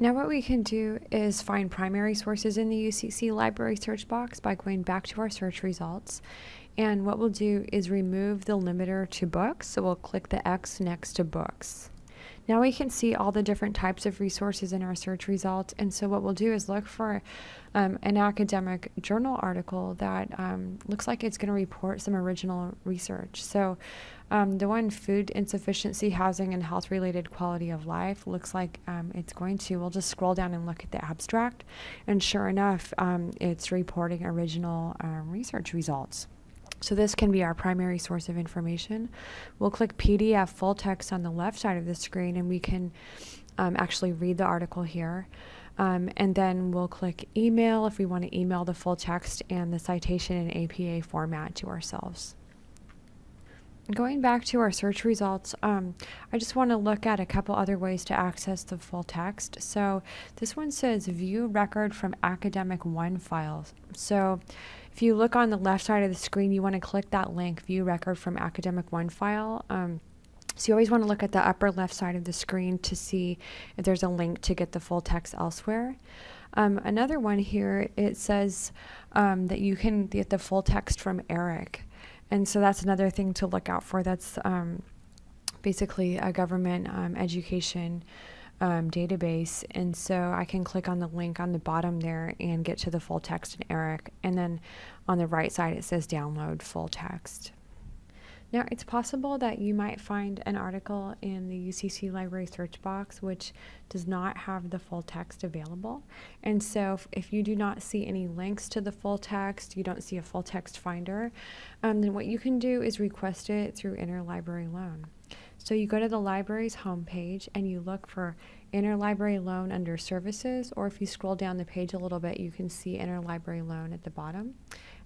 Now what we can do is find primary sources in the UCC library search box by going back to our search results. And what we'll do is remove the limiter to books. So we'll click the X next to books. Now we can see all the different types of resources in our search results. And so what we'll do is look for um, an academic journal article that um, looks like it's going to report some original research. So um, the one food insufficiency, housing, and health related quality of life looks like um, it's going to. We'll just scroll down and look at the abstract, and sure enough, um, it's reporting original um, research results. So this can be our primary source of information. We'll click PDF full text on the left side of the screen, and we can um, actually read the article here. Um, and then we'll click email if we want to email the full text and the citation in APA format to ourselves going back to our search results, um, I just want to look at a couple other ways to access the full text. So this one says view record from Academic OneFiles. So if you look on the left side of the screen, you want to click that link, view record from Academic OneFile. Um, so you always want to look at the upper left side of the screen to see if there's a link to get the full text elsewhere. Um, another one here, it says um, that you can get the full text from ERIC. And so that's another thing to look out for. That's um, basically a government um, education um, database. And so I can click on the link on the bottom there and get to the full text in ERIC. And then on the right side, it says download full text. Now, it's possible that you might find an article in the UCC Library search box which does not have the full text available. And so, if, if you do not see any links to the full text, you don't see a full text finder, um, then what you can do is request it through Interlibrary Loan. So, you go to the library's homepage and you look for Interlibrary Loan under Services, or if you scroll down the page a little bit, you can see Interlibrary Loan at the bottom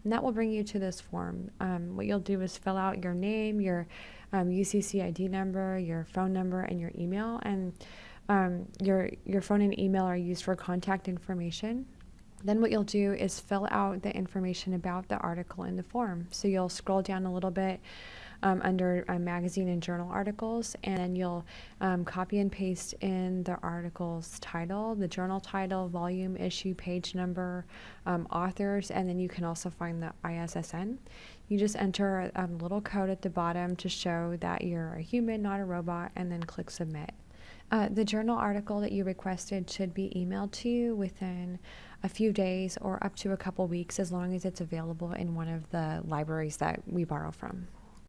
and that will bring you to this form. Um, what you'll do is fill out your name, your um, UCC ID number, your phone number, and your email. And um, your your phone and email are used for contact information. Then what you'll do is fill out the information about the article in the form. So you'll scroll down a little bit um, under uh, magazine and journal articles, and then you'll um, copy and paste in the article's title, the journal title, volume, issue, page number, um, authors, and then you can also find the ISSN. You just enter a, a little code at the bottom to show that you're a human, not a robot, and then click submit. Uh, the journal article that you requested should be emailed to you within a few days or up to a couple weeks as long as it's available in one of the libraries that we borrow from.